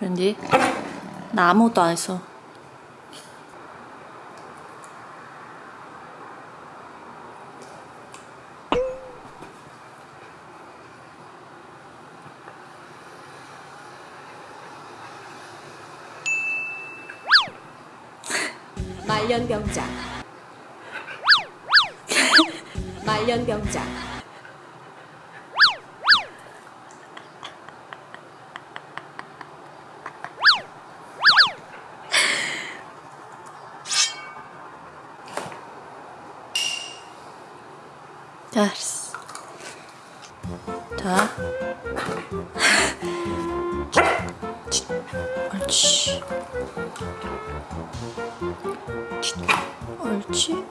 왠지 나 아무것도 안 했어. 말년병장 말년병장 됐어. 자. 옳지. 옳지. 줘.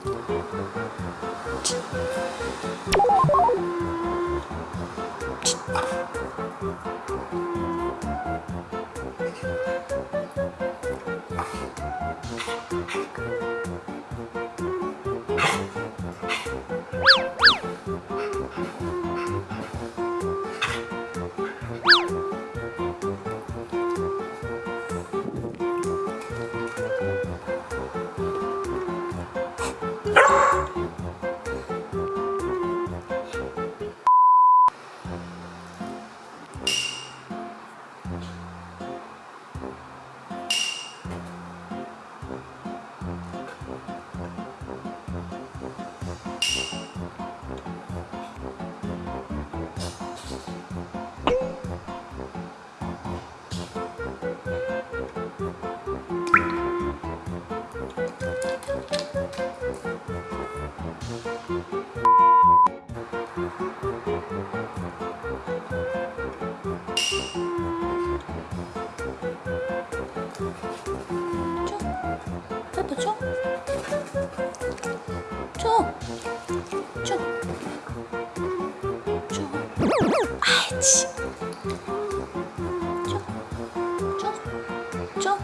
줘. 줘. 줘. 아이치. 아이치. 줘. 줘.